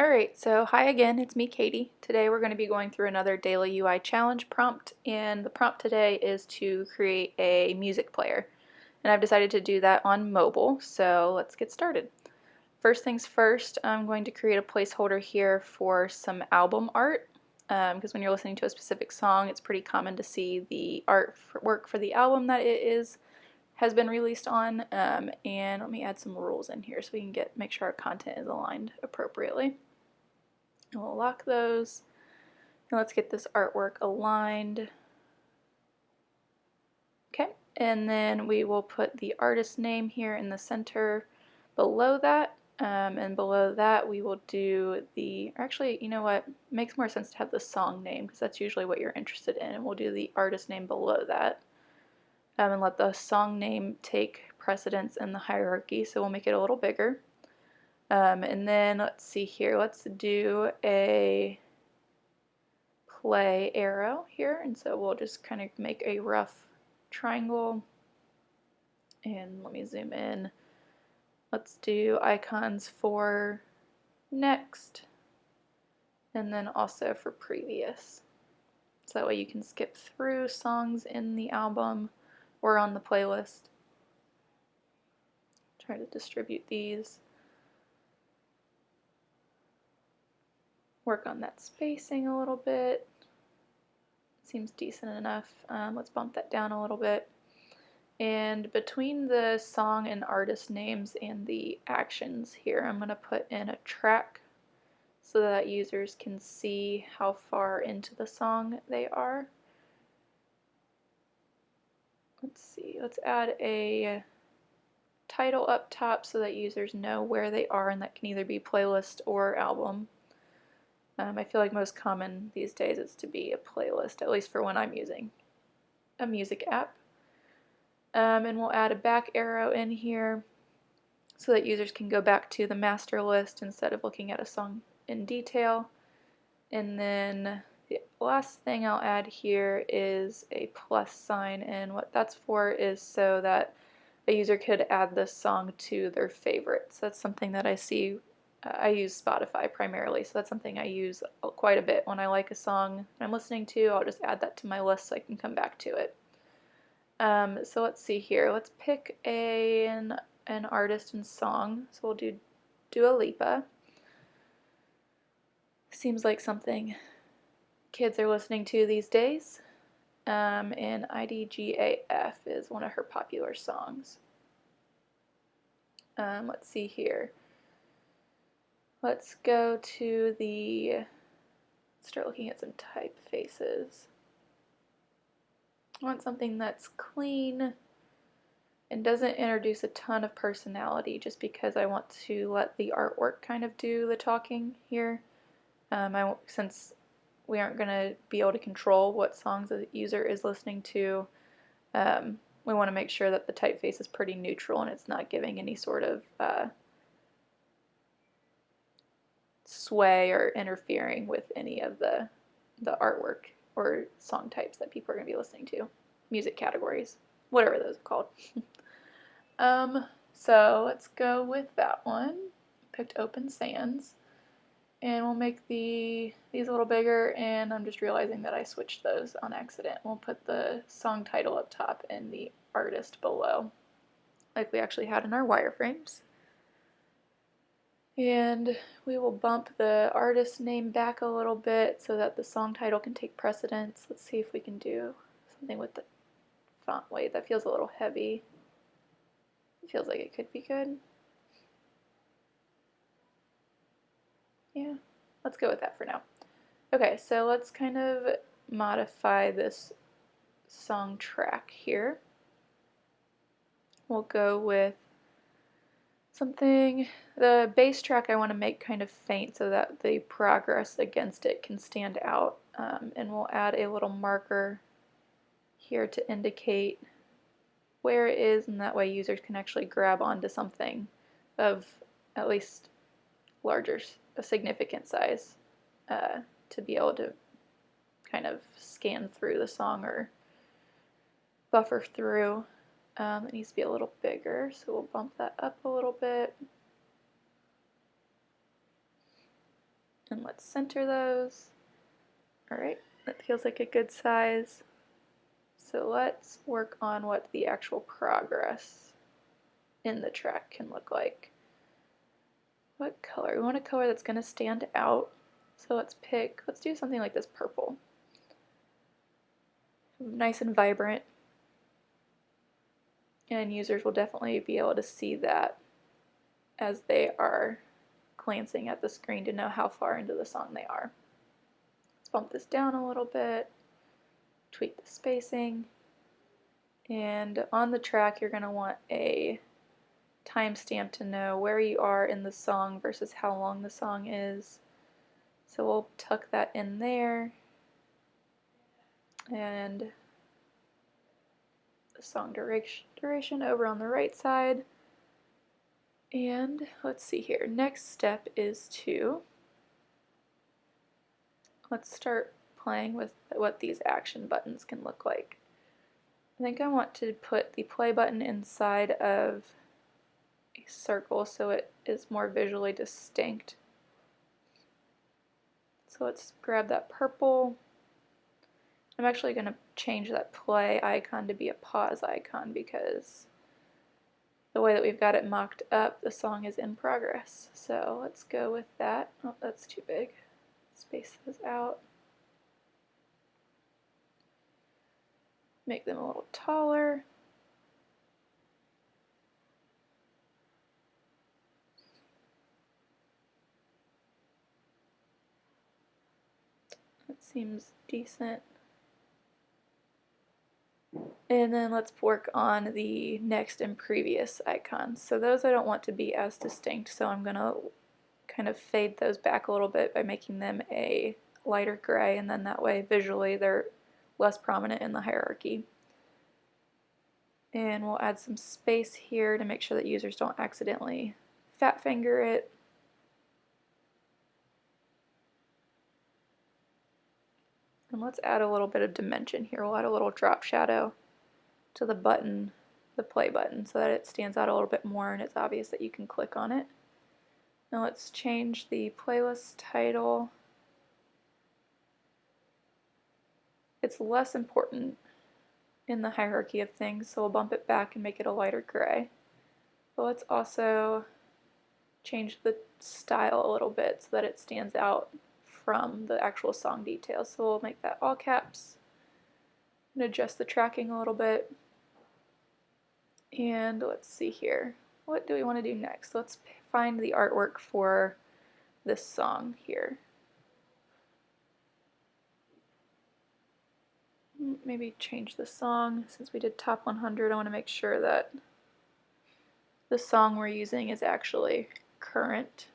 Alright, so hi again, it's me Katie. Today we're going to be going through another daily UI challenge prompt and the prompt today is to create a music player. And I've decided to do that on mobile, so let's get started. First things first, I'm going to create a placeholder here for some album art because um, when you're listening to a specific song it's pretty common to see the artwork for the album that it is has been released on um, and let me add some rules in here so we can get make sure our content is aligned appropriately. And we'll lock those. And let's get this artwork aligned. Okay, and then we will put the artist name here in the center below that. Um, and below that we will do the, actually, you know what, it makes more sense to have the song name because that's usually what you're interested in. And we'll do the artist name below that. Um, and let the song name take precedence in the hierarchy. So we'll make it a little bigger. Um, and then let's see here, let's do a play arrow here. And so we'll just kind of make a rough triangle. And let me zoom in. Let's do icons for next and then also for previous. So that way you can skip through songs in the album or on the playlist. Try to distribute these. Work on that spacing a little bit. Seems decent enough. Um, let's bump that down a little bit. And between the song and artist names and the actions here, I'm going to put in a track so that users can see how far into the song they are. Let's see, let's add a title up top so that users know where they are and that can either be playlist or album. Um, I feel like most common these days is to be a playlist, at least for when I'm using a music app. Um, and we'll add a back arrow in here so that users can go back to the master list instead of looking at a song in detail. And then the last thing I'll add here is a plus sign and what that's for is so that a user could add this song to their favorites. That's something that I see I use Spotify primarily, so that's something I use quite a bit. When I like a song I'm listening to, I'll just add that to my list so I can come back to it. Um, so let's see here. Let's pick a, an, an artist and song. So we'll do Dua Lipa. Seems like something kids are listening to these days. Um, and IDGAF is one of her popular songs. Um, let's see here. Let's go to the, start looking at some typefaces. I want something that's clean and doesn't introduce a ton of personality just because I want to let the artwork kind of do the talking here. Um, I, since we aren't going to be able to control what songs the user is listening to, um, we want to make sure that the typeface is pretty neutral and it's not giving any sort of uh, sway or interfering with any of the the artwork or song types that people are going to be listening to, music categories, whatever those are called. um, so let's go with that one. Picked Open Sans. And we'll make the these a little bigger, and I'm just realizing that I switched those on accident. We'll put the song title up top and the artist below, like we actually had in our wireframes. And we will bump the artist name back a little bit so that the song title can take precedence. Let's see if we can do something with the font weight. That feels a little heavy. It feels like it could be good. Yeah, let's go with that for now. Okay, so let's kind of modify this song track here. We'll go with something, the base track I want to make kind of faint so that the progress against it can stand out. Um, and we'll add a little marker here to indicate where it is and that way users can actually grab onto something of at least larger, a significant size uh, to be able to kind of scan through the song or buffer through. Um, it needs to be a little bigger, so we'll bump that up a little bit. And let's center those. Alright, that feels like a good size. So let's work on what the actual progress in the track can look like. What color? We want a color that's going to stand out. So let's pick, let's do something like this purple. Nice and vibrant. And users will definitely be able to see that as they are glancing at the screen to know how far into the song they are. Let's bump this down a little bit, tweak the spacing, and on the track you're going to want a timestamp to know where you are in the song versus how long the song is. So we'll tuck that in there and song duration, duration over on the right side. And let's see here, next step is to, let's start playing with what these action buttons can look like. I think I want to put the play button inside of a circle so it is more visually distinct. So let's grab that purple. I'm actually going to change that play icon to be a pause icon because the way that we've got it mocked up, the song is in progress. So let's go with that. Oh, that's too big. Space those out. Make them a little taller. That seems decent. And then let's work on the next and previous icons. So those I don't want to be as distinct, so I'm going to kind of fade those back a little bit by making them a lighter gray, and then that way visually they're less prominent in the hierarchy. And we'll add some space here to make sure that users don't accidentally fat finger it. And let's add a little bit of dimension here. We'll add a little drop shadow to the button, the play button, so that it stands out a little bit more and it's obvious that you can click on it. Now let's change the playlist title. It's less important in the hierarchy of things, so we'll bump it back and make it a lighter gray. But let's also change the style a little bit so that it stands out from the actual song details. So we'll make that all caps and adjust the tracking a little bit. And let's see here. What do we want to do next? Let's find the artwork for this song here. Maybe change the song. Since we did top 100, I want to make sure that the song we're using is actually current.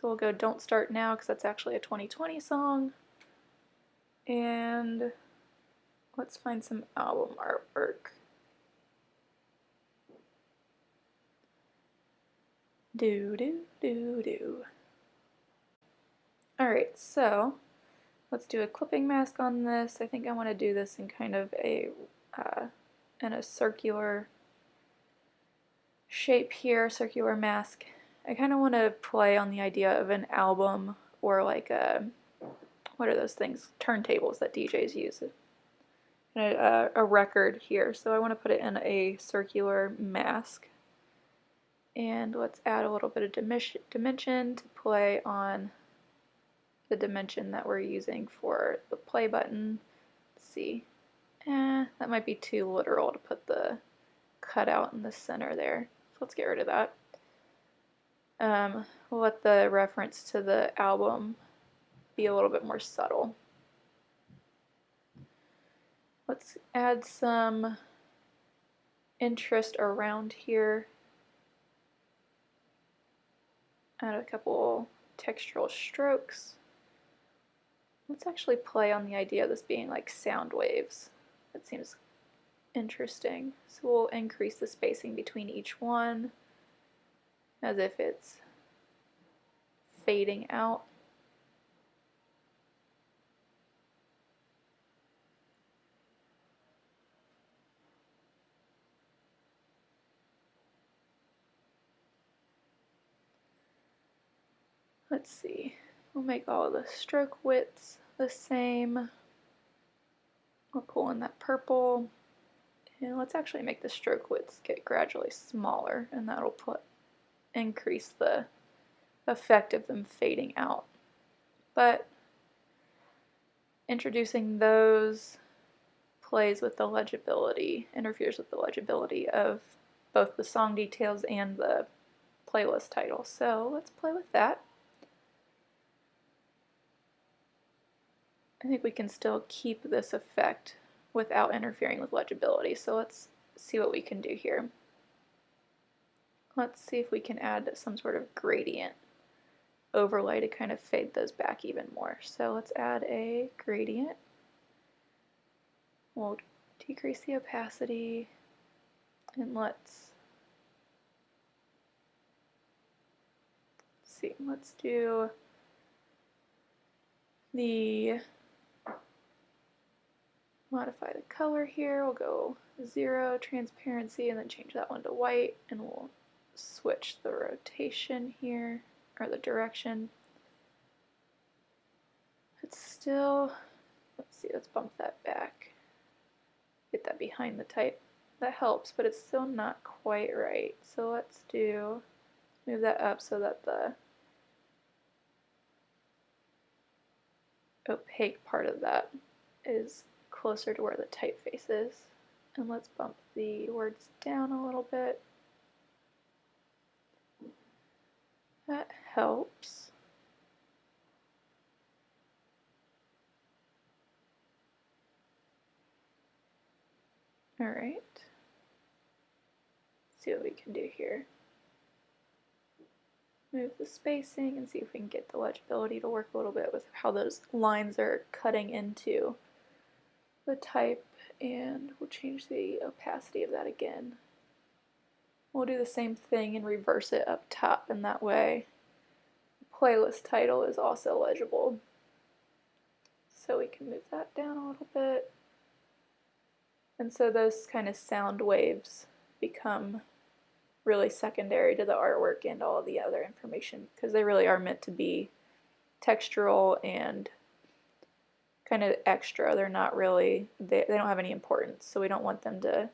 So we'll go Don't Start Now because that's actually a 2020 song. And let's find some album artwork. Do, do, do, do. Alright, so let's do a clipping mask on this. I think I want to do this in kind of a, uh, in a circular shape here, circular mask. I kind of want to play on the idea of an album or like a, what are those things, turntables that DJs use. A, a record here, so I want to put it in a circular mask. And let's add a little bit of dimension to play on the dimension that we're using for the play button. Let's see. Eh, that might be too literal to put the cutout in the center there. So let's get rid of that um, let the reference to the album be a little bit more subtle. Let's add some interest around here. Add a couple textural strokes. Let's actually play on the idea of this being like sound waves. That seems interesting. So we'll increase the spacing between each one as if it's fading out. Let's see. We'll make all the stroke widths the same. We'll pull in that purple. And let's actually make the stroke widths get gradually smaller and that'll put increase the effect of them fading out. But introducing those plays with the legibility, interferes with the legibility of both the song details and the playlist title. So let's play with that. I think we can still keep this effect without interfering with legibility. So let's see what we can do here. Let's see if we can add some sort of gradient overlay to kind of fade those back even more. So let's add a gradient. We'll decrease the opacity and let's see, let's do the modify the color here. We'll go zero transparency and then change that one to white and we'll switch the rotation here or the direction. It's still, let's see, let's bump that back. Get that behind the type. That helps, but it's still not quite right. So let's do, move that up so that the opaque part of that is closer to where the typeface is. And let's bump the words down a little bit. That helps. All right. See what we can do here. Move the spacing and see if we can get the legibility to work a little bit with how those lines are cutting into the type and we'll change the opacity of that again. We'll do the same thing and reverse it up top and that way the playlist title is also legible. So we can move that down a little bit. And so those kind of sound waves become really secondary to the artwork and all the other information because they really are meant to be textural and kind of extra. They're not really, they, they don't have any importance, so we don't want them to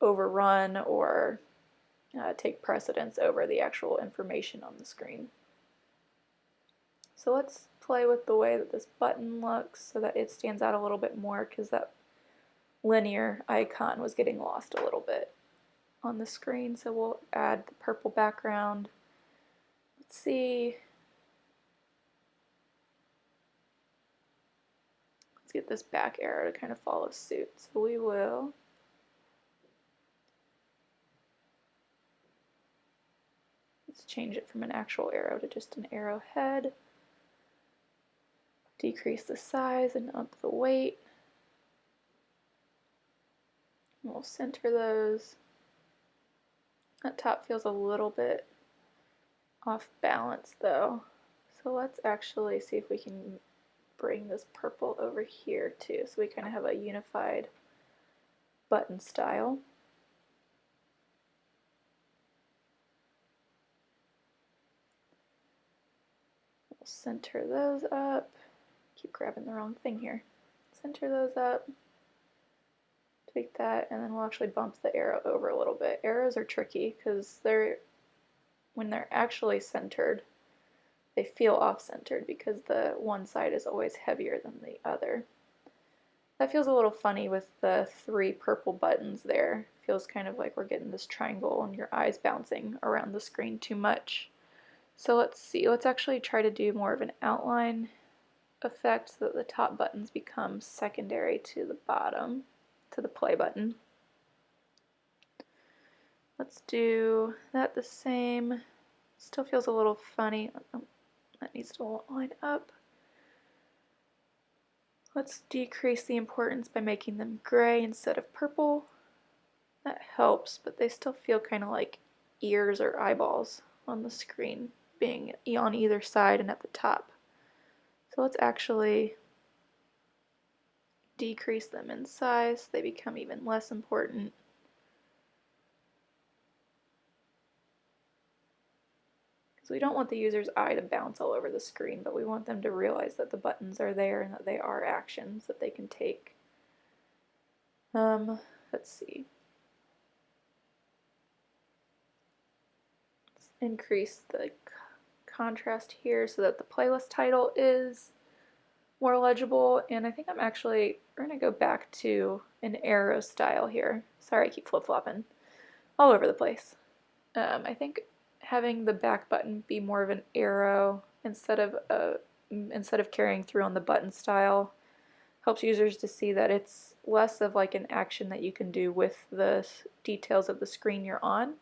overrun or uh, take precedence over the actual information on the screen. So let's play with the way that this button looks so that it stands out a little bit more because that linear icon was getting lost a little bit on the screen. So we'll add the purple background. Let's see Let's get this back arrow to kind of follow suit. So we will let's change it from an actual arrow to just an arrowhead. Decrease the size and up the weight. And we'll center those. That top feels a little bit off balance though. So let's actually see if we can bring this purple over here too so we kind of have a unified button style. Center those up. Keep grabbing the wrong thing here. Center those up. Tweak that and then we'll actually bump the arrow over a little bit. Arrows are tricky because they're when they're actually centered they feel off-centered because the one side is always heavier than the other. That feels a little funny with the three purple buttons there. Feels kind of like we're getting this triangle and your eyes bouncing around the screen too much. So let's see, let's actually try to do more of an outline effect so that the top buttons become secondary to the bottom, to the play button. Let's do that the same. Still feels a little funny. Oh, oh, that needs to line up. Let's decrease the importance by making them gray instead of purple. That helps, but they still feel kind of like ears or eyeballs on the screen, being on either side and at the top. So let's actually decrease them in size. They become even less important. So we don't want the user's eye to bounce all over the screen, but we want them to realize that the buttons are there and that they are actions that they can take. Um, let's see. Let's increase the contrast here so that the playlist title is more legible. And I think I'm actually, we're going to go back to an arrow style here. Sorry, I keep flip-flopping all over the place. Um, I think having the back button be more of an arrow instead of a, instead of carrying through on the button style helps users to see that it's less of like an action that you can do with the details of the screen you're on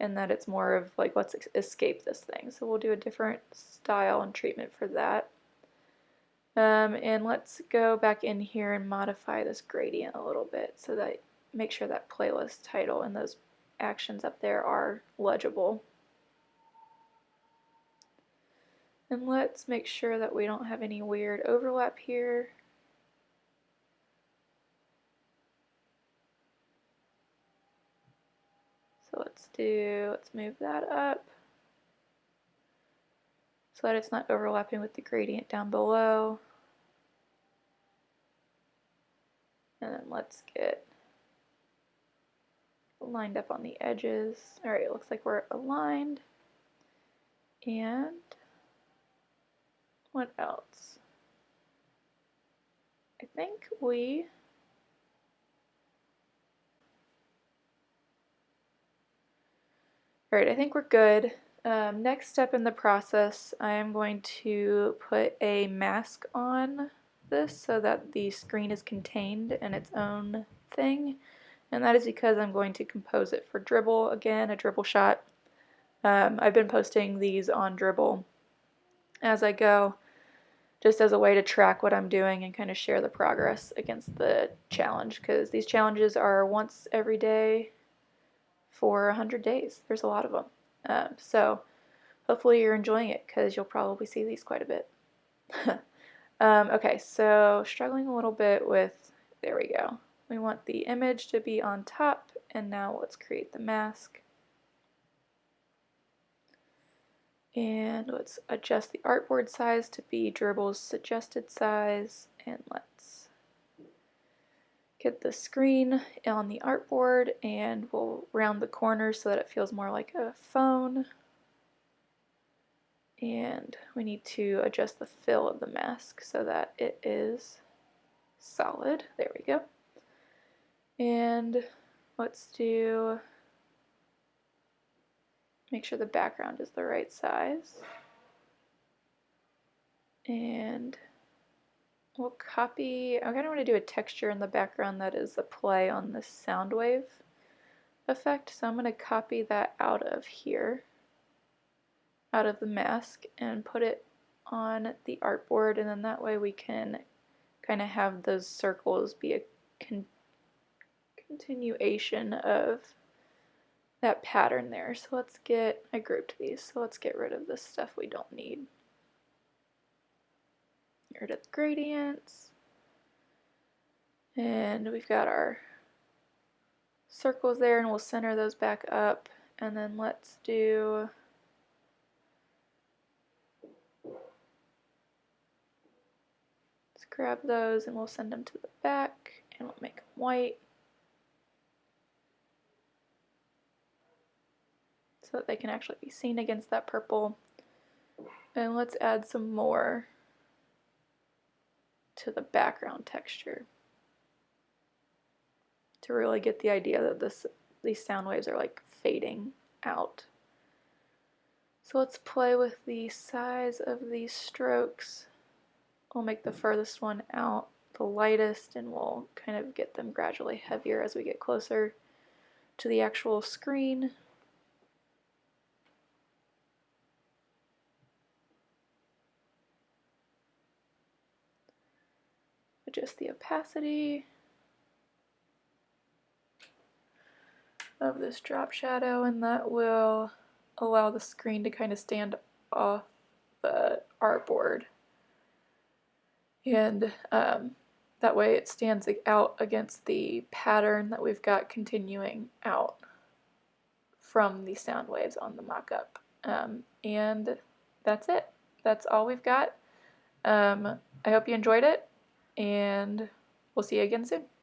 and that it's more of like let's escape this thing. So we'll do a different style and treatment for that. Um, and let's go back in here and modify this gradient a little bit so that make sure that playlist title and those actions up there are legible. And let's make sure that we don't have any weird overlap here. So let's do, let's move that up so that it's not overlapping with the gradient down below. And then let's get lined up on the edges. Alright, it looks like we're aligned. And what else? I think we Alright, I think we're good. Um, next step in the process, I am going to put a mask on this so that the screen is contained in its own thing. And that is because I'm going to compose it for Dribbble again, a Dribbble shot. Um, I've been posting these on Dribbble as I go just as a way to track what I'm doing and kind of share the progress against the challenge because these challenges are once every day for 100 days. There's a lot of them. Um, so hopefully you're enjoying it because you'll probably see these quite a bit. um, okay, so struggling a little bit with, there we go. We want the image to be on top and now let's create the mask. And let's adjust the artboard size to be Dribbble's suggested size. And let's get the screen on the artboard and we'll round the corners so that it feels more like a phone. And we need to adjust the fill of the mask so that it is solid. There we go. And let's do Make sure the background is the right size. And we'll copy, I kind of want to do a texture in the background that is a play on the sound wave effect. So I'm going to copy that out of here, out of the mask, and put it on the artboard. And then that way we can kind of have those circles be a con continuation of that pattern there. So let's get, I grouped these, so let's get rid of this stuff we don't need. Get rid of the gradients. And we've got our circles there and we'll center those back up. And then let's do let's grab those and we'll send them to the back and we'll make them white. so that they can actually be seen against that purple. And let's add some more to the background texture to really get the idea that this these sound waves are like fading out. So let's play with the size of these strokes. We'll make the furthest one out the lightest and we'll kind of get them gradually heavier as we get closer to the actual screen. Adjust the opacity of this drop shadow and that will allow the screen to kind of stand off the artboard and um, that way it stands out against the pattern that we've got continuing out from the sound waves on the mock-up. Um, and that's it. That's all we've got. Um, I hope you enjoyed it, and we'll see you again soon.